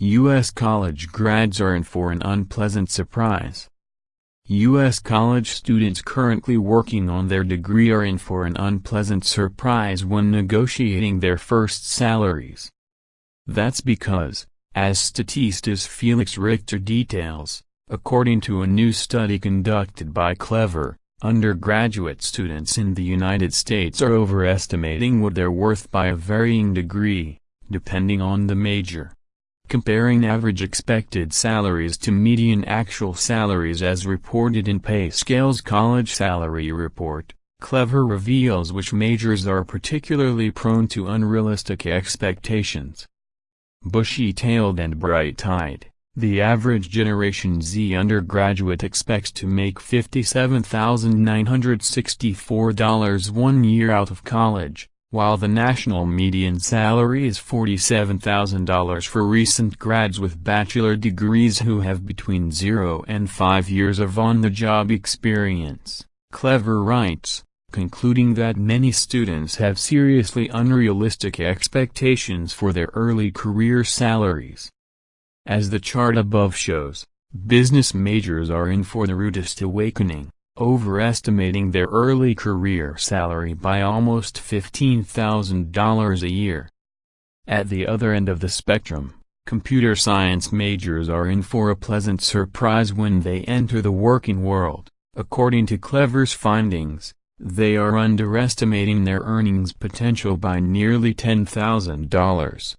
U.S. college grads are in for an unpleasant surprise. U.S. college students currently working on their degree are in for an unpleasant surprise when negotiating their first salaries. That's because, as Statista Felix Richter details, according to a new study conducted by Clever, undergraduate students in the United States are overestimating what they're worth by a varying degree, depending on the major. Comparing average expected salaries to median actual salaries as reported in PayScale's College Salary Report, Clever reveals which majors are particularly prone to unrealistic expectations. Bushy-tailed and bright-eyed, the average Generation Z undergraduate expects to make $57,964 one year out of college, while the national median salary is $47,000 for recent grads with bachelor degrees who have between 0 and 5 years of on-the-job experience, Clever writes, concluding that many students have seriously unrealistic expectations for their early career salaries. As the chart above shows, business majors are in for the rudest awakening overestimating their early career salary by almost $15,000 a year. At the other end of the spectrum, computer science majors are in for a pleasant surprise when they enter the working world. According to Clever's findings, they are underestimating their earnings potential by nearly $10,000.